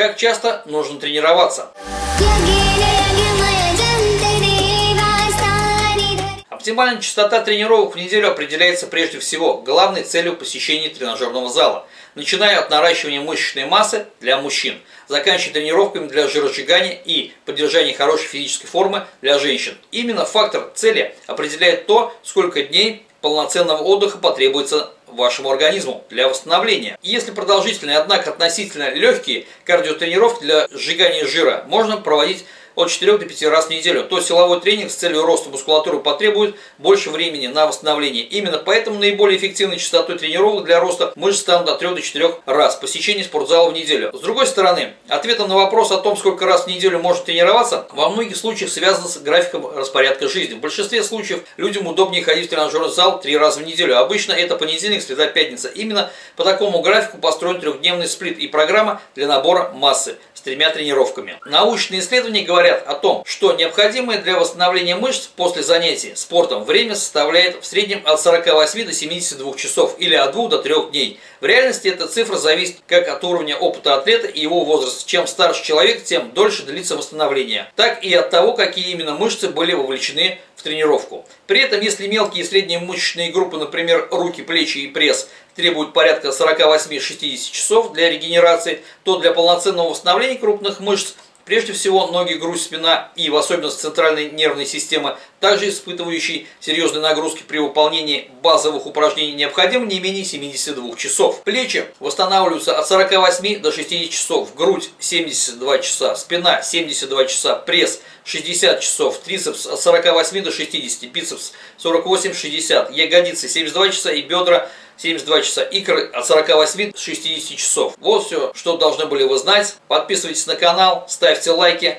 Как часто нужно тренироваться? Оптимальная частота тренировок в неделю определяется прежде всего главной целью посещения тренажерного зала, начиная от наращивания мышечной массы для мужчин, заканчивая тренировками для жиросжигания и поддержания хорошей физической формы для женщин. Именно фактор цели определяет то, сколько дней полноценного отдыха потребуется вашему организму для восстановления. если продолжительные, однако относительно легкие кардиотренировки для сжигания жира можно проводить от 4 до 5 раз в неделю, то силовой тренинг с целью роста мускулатуры потребует больше времени на восстановление. Именно поэтому наиболее эффективной частотой тренировок для роста мышц станут от 3 до 4 раз посещение спортзала в неделю. С другой стороны, ответом на вопрос о том, сколько раз в неделю можно тренироваться, во многих случаях связано с графиком распорядка жизни. В большинстве случаев людям удобнее ходить в тренажерный зал 3 раза в неделю. Обычно это понедельник, среда, пятница. Именно по такому графику построен трехдневный сплит и программа для набора массы с тремя тренировками. Научные исследования говорят о том, что необходимое для восстановления мышц после занятий спортом время составляет в среднем от 48 до 72 часов или от 2 до 3 дней. В реальности эта цифра зависит как от уровня опыта атлета и его возраста. Чем старше человек, тем дольше длится восстановление. Так и от того, какие именно мышцы были вовлечены в тренировку. При этом, если мелкие и средние мышечные группы, например, руки, плечи и пресс, требуют порядка 48-60 часов для регенерации, то для полноценного восстановления крупных мышц Прежде всего, ноги, грудь, спина и в особенности центральной нервной системы, также испытывающие серьезные нагрузки при выполнении базовых упражнений, необходимо не менее 72 часов. Плечи восстанавливаются от 48 до 60 часов, грудь 72 часа, спина 72 часа, пресс 60 часов, трицепс от 48 до 60, бицепс 48-60, ягодицы 72 часа и бедра 72 часа, икры от 48 до 60 часов. Вот все, что должны были вы знать. Подписывайтесь на канал, ставьте лайки.